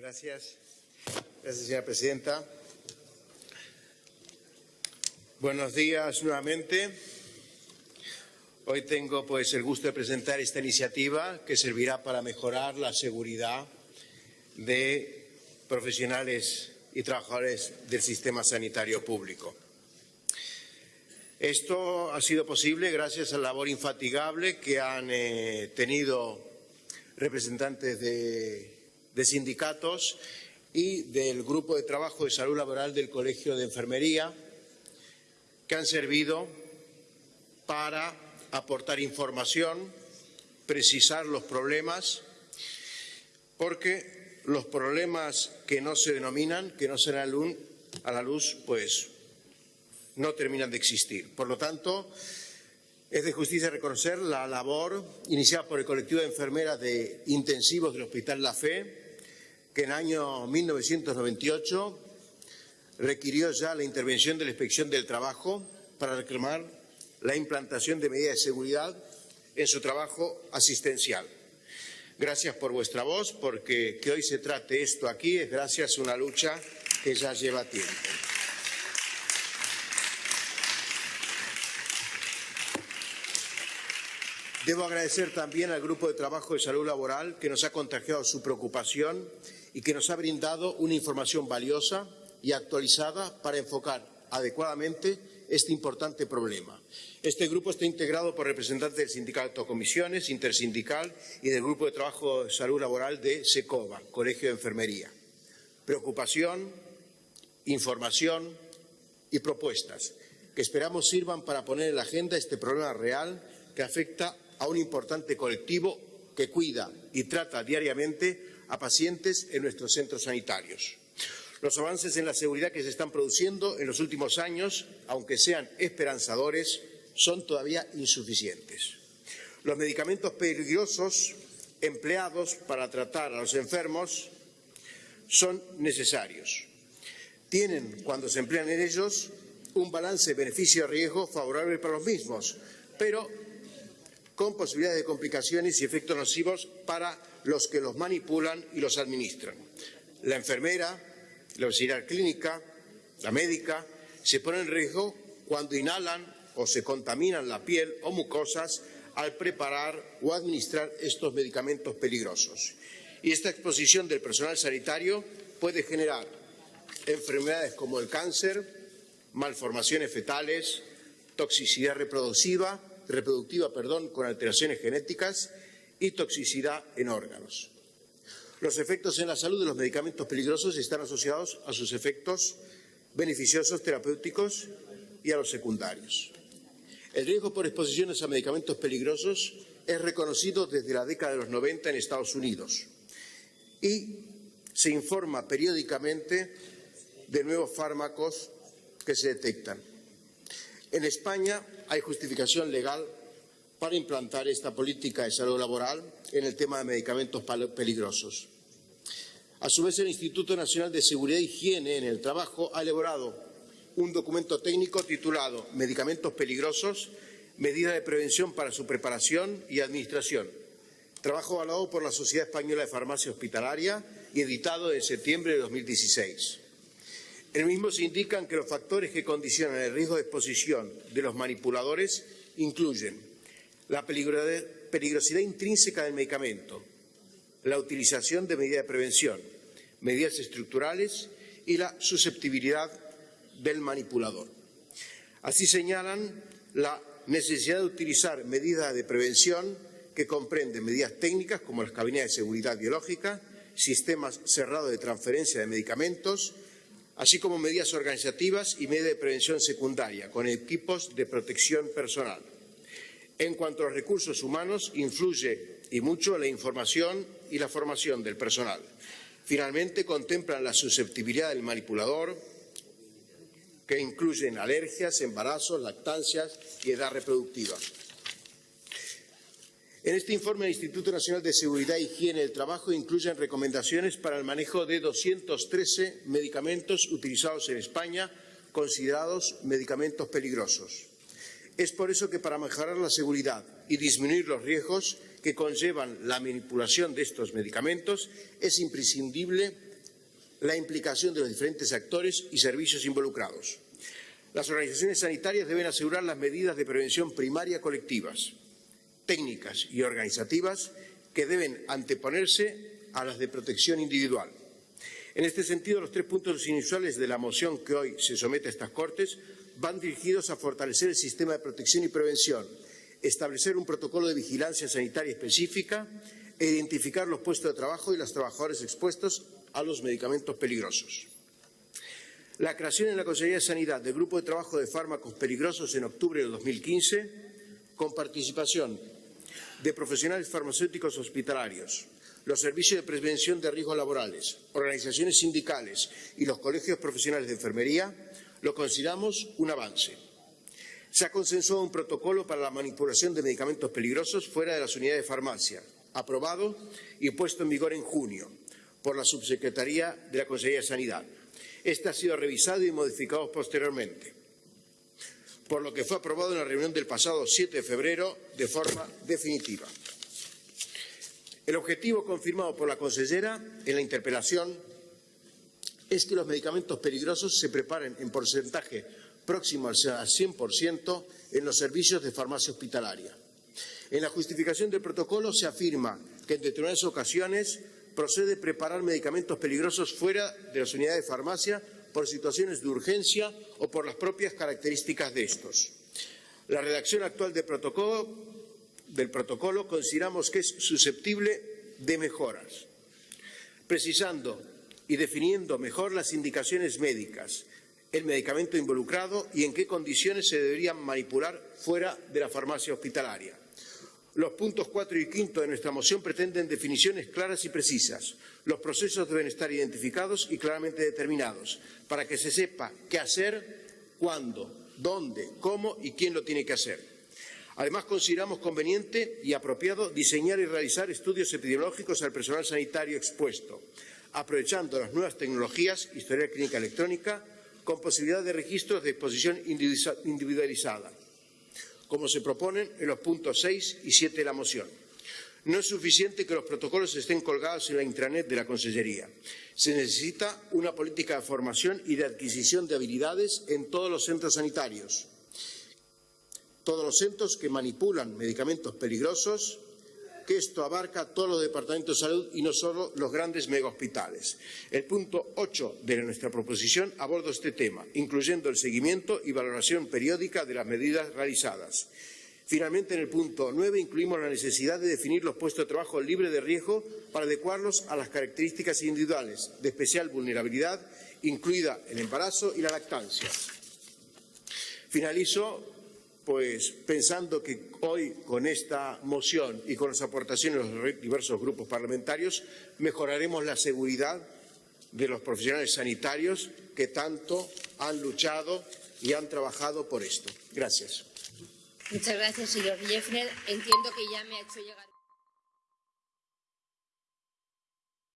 Gracias. Señora presidenta. Buenos días nuevamente. Hoy tengo pues el gusto de presentar esta iniciativa que servirá para mejorar la seguridad de profesionales y trabajadores del sistema sanitario público. Esto ha sido posible gracias a la labor infatigable que han eh, tenido representantes de, de sindicatos y del Grupo de Trabajo de Salud Laboral del Colegio de Enfermería, que han servido para aportar información, precisar los problemas, porque los problemas que no se denominan, que no se dan a la luz, pues no terminan de existir. Por lo tanto, es de justicia reconocer la labor iniciada por el colectivo de enfermeras de intensivos del Hospital La Fe, que en el año 1998 requirió ya la intervención de la Inspección del Trabajo para reclamar la implantación de medidas de seguridad en su trabajo asistencial. Gracias por vuestra voz, porque que hoy se trate esto aquí es gracias a una lucha que ya lleva tiempo. Debo agradecer también al Grupo de Trabajo de Salud Laboral que nos ha contagiado su preocupación y que nos ha brindado una información valiosa y actualizada para enfocar adecuadamente este importante problema. Este grupo está integrado por representantes del Sindicato Comisiones, Intersindical y del Grupo de Trabajo de Salud Laboral de SECOBA, Colegio de Enfermería. Preocupación, información y propuestas que esperamos sirvan para poner en la agenda este problema real que afecta a un importante colectivo que cuida y trata diariamente a pacientes en nuestros centros sanitarios. Los avances en la seguridad que se están produciendo en los últimos años, aunque sean esperanzadores, son todavía insuficientes. Los medicamentos peligrosos empleados para tratar a los enfermos son necesarios. Tienen, cuando se emplean en ellos, un balance beneficio-riesgo favorable para los mismos, pero con posibilidades de complicaciones y efectos nocivos para los que los manipulan y los administran. La enfermera, la auxiliar clínica, la médica, se ponen en riesgo cuando inhalan o se contaminan la piel o mucosas al preparar o administrar estos medicamentos peligrosos. Y esta exposición del personal sanitario puede generar enfermedades como el cáncer, malformaciones fetales, toxicidad reproductiva, reproductiva perdón, con alteraciones genéticas y toxicidad en órganos. Los efectos en la salud de los medicamentos peligrosos están asociados a sus efectos beneficiosos terapéuticos y a los secundarios. El riesgo por exposiciones a medicamentos peligrosos es reconocido desde la década de los 90 en Estados Unidos y se informa periódicamente de nuevos fármacos que se detectan. En España hay justificación legal para implantar esta política de salud laboral en el tema de medicamentos peligrosos. A su vez, el Instituto Nacional de Seguridad e Higiene en el Trabajo ha elaborado un documento técnico titulado Medicamentos peligrosos, medidas de prevención para su preparación y administración. Trabajo avalado por la Sociedad Española de Farmacia Hospitalaria y editado en septiembre de 2016. El mismo se indican que los factores que condicionan el riesgo de exposición de los manipuladores incluyen la peligrosidad intrínseca del medicamento, la utilización de medidas de prevención, medidas estructurales y la susceptibilidad del manipulador. Así señalan la necesidad de utilizar medidas de prevención que comprenden medidas técnicas como las cabinas de seguridad biológica, sistemas cerrados de transferencia de medicamentos, así como medidas organizativas y medidas de prevención secundaria con equipos de protección personal. En cuanto a los recursos humanos, influye y mucho la información y la formación del personal. Finalmente, contemplan la susceptibilidad del manipulador, que incluyen alergias, embarazos, lactancias y edad reproductiva. En este informe, el Instituto Nacional de Seguridad e Higiene del Trabajo incluyen recomendaciones para el manejo de 213 medicamentos utilizados en España, considerados medicamentos peligrosos. Es por eso que para mejorar la seguridad y disminuir los riesgos que conllevan la manipulación de estos medicamentos es imprescindible la implicación de los diferentes actores y servicios involucrados. Las organizaciones sanitarias deben asegurar las medidas de prevención primaria colectivas, técnicas y organizativas que deben anteponerse a las de protección individual. En este sentido, los tres puntos inusuales de la moción que hoy se somete a estas Cortes van dirigidos a fortalecer el sistema de protección y prevención, establecer un protocolo de vigilancia sanitaria específica e identificar los puestos de trabajo y los trabajadores expuestos a los medicamentos peligrosos. La creación en la Consejería de Sanidad del Grupo de Trabajo de Fármacos Peligrosos en octubre del 2015, con participación de profesionales farmacéuticos hospitalarios, los servicios de prevención de riesgos laborales, organizaciones sindicales y los colegios profesionales de enfermería, lo consideramos un avance. Se ha consensuado un protocolo para la manipulación de medicamentos peligrosos fuera de las unidades de farmacia, aprobado y puesto en vigor en junio por la Subsecretaría de la Consejería de Sanidad. Este ha sido revisado y modificado posteriormente, por lo que fue aprobado en la reunión del pasado 7 de febrero de forma definitiva. El objetivo confirmado por la consellera en la interpelación es que los medicamentos peligrosos se preparen en porcentaje próximo al 100% en los servicios de farmacia hospitalaria. En la justificación del protocolo se afirma que en determinadas ocasiones procede preparar medicamentos peligrosos fuera de las unidades de farmacia por situaciones de urgencia o por las propias características de estos. La redacción actual del protocolo, consideramos que es susceptible de mejoras, precisando y definiendo mejor las indicaciones médicas, el medicamento involucrado y en qué condiciones se deberían manipular fuera de la farmacia hospitalaria. Los puntos 4 y 5 de nuestra moción pretenden definiciones claras y precisas. Los procesos deben estar identificados y claramente determinados para que se sepa qué hacer, cuándo, dónde, cómo y quién lo tiene que hacer. Además, consideramos conveniente y apropiado diseñar y realizar estudios epidemiológicos al personal sanitario expuesto, aprovechando las nuevas tecnologías, historia clínica electrónica, con posibilidad de registros de exposición individualizada como se proponen en los puntos 6 y 7 de la moción. No es suficiente que los protocolos estén colgados en la intranet de la Consellería. Se necesita una política de formación y de adquisición de habilidades en todos los centros sanitarios. Todos los centros que manipulan medicamentos peligrosos que esto abarca todos los departamentos de salud y no solo los grandes megahospitales. El punto 8 de nuestra proposición aborda este tema, incluyendo el seguimiento y valoración periódica de las medidas realizadas. Finalmente, en el punto 9 incluimos la necesidad de definir los puestos de trabajo libres de riesgo para adecuarlos a las características individuales de especial vulnerabilidad, incluida el embarazo y la lactancia. Finalizo pues pensando que hoy con esta moción y con las aportaciones de los diversos grupos parlamentarios mejoraremos la seguridad de los profesionales sanitarios que tanto han luchado y han trabajado por esto. Gracias. Muchas gracias, señor Jeffner. Entiendo que ya me ha hecho llegar.